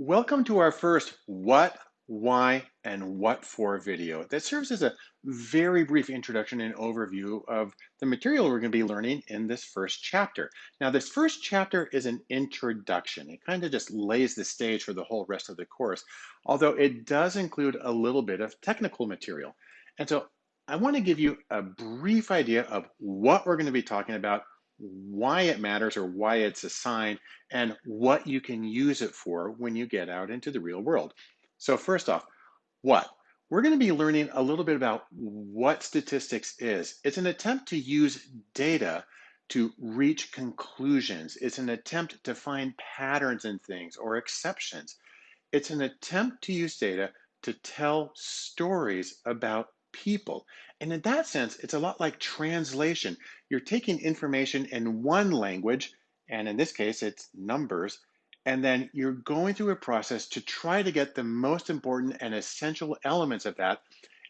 Welcome to our first what, why, and what for video that serves as a very brief introduction and overview of the material we're going to be learning in this first chapter. Now, this first chapter is an introduction. It kind of just lays the stage for the whole rest of the course, although it does include a little bit of technical material. And so I want to give you a brief idea of what we're going to be talking about why it matters or why it's a sign, and what you can use it for when you get out into the real world. So first off, what? We're going to be learning a little bit about what statistics is. It's an attempt to use data to reach conclusions. It's an attempt to find patterns in things or exceptions. It's an attempt to use data to tell stories about people. And in that sense, it's a lot like translation. You're taking information in one language, and in this case, it's numbers, and then you're going through a process to try to get the most important and essential elements of that,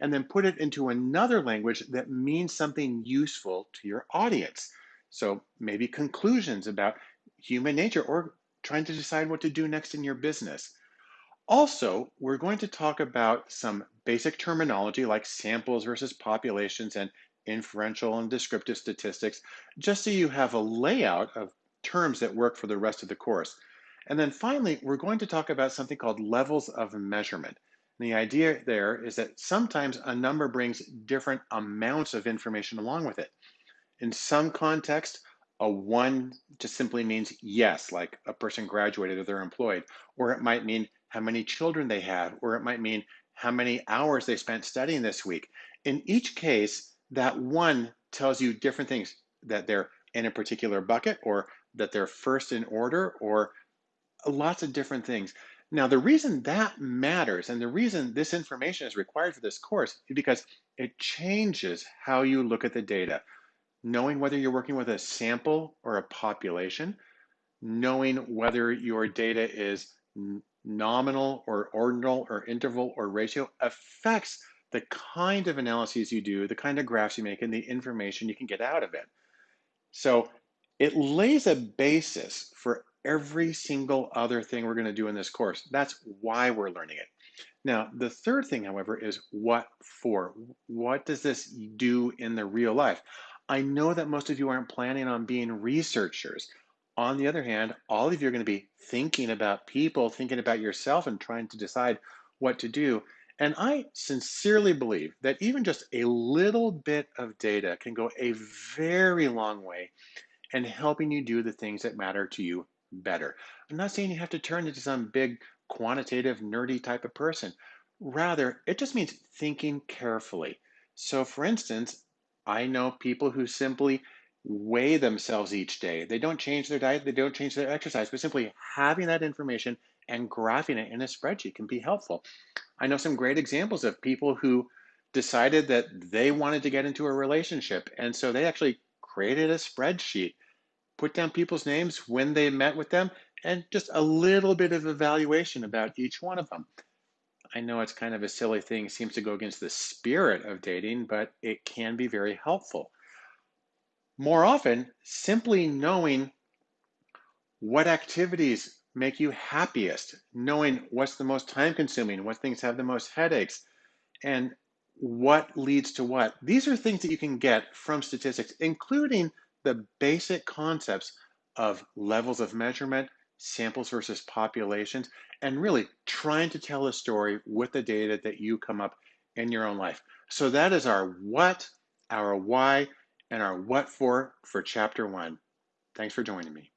and then put it into another language that means something useful to your audience. So maybe conclusions about human nature or trying to decide what to do next in your business. Also, we're going to talk about some basic terminology like samples versus populations and inferential and descriptive statistics, just so you have a layout of terms that work for the rest of the course. And then finally, we're going to talk about something called levels of measurement. And the idea there is that sometimes a number brings different amounts of information along with it. In some context, a one just simply means yes, like a person graduated or they're employed, or it might mean how many children they have, or it might mean how many hours they spent studying this week. In each case, that one tells you different things that they're in a particular bucket or that they're first in order or lots of different things. Now, the reason that matters and the reason this information is required for this course is because it changes how you look at the data. Knowing whether you're working with a sample or a population, knowing whether your data is nominal or ordinal or interval or ratio affects the kind of analyses you do, the kind of graphs you make, and the information you can get out of it. So it lays a basis for every single other thing we're going to do in this course. That's why we're learning it. Now, the third thing, however, is what for? What does this do in the real life? I know that most of you aren't planning on being researchers. On the other hand, all of you are going to be thinking about people, thinking about yourself, and trying to decide what to do. And I sincerely believe that even just a little bit of data can go a very long way in helping you do the things that matter to you better. I'm not saying you have to turn into some big quantitative, nerdy type of person. Rather, it just means thinking carefully. So, for instance, I know people who simply weigh themselves each day. They don't change their diet, they don't change their exercise, but simply having that information and graphing it in a spreadsheet can be helpful. I know some great examples of people who decided that they wanted to get into a relationship. And so they actually created a spreadsheet, put down people's names when they met with them, and just a little bit of evaluation about each one of them. I know it's kind of a silly thing, seems to go against the spirit of dating, but it can be very helpful. More often, simply knowing what activities make you happiest, knowing what's the most time consuming, what things have the most headaches, and what leads to what. These are things that you can get from statistics, including the basic concepts of levels of measurement, samples versus populations, and really trying to tell a story with the data that you come up in your own life. So that is our what, our why, and our what for for chapter one. Thanks for joining me.